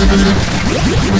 Let's go.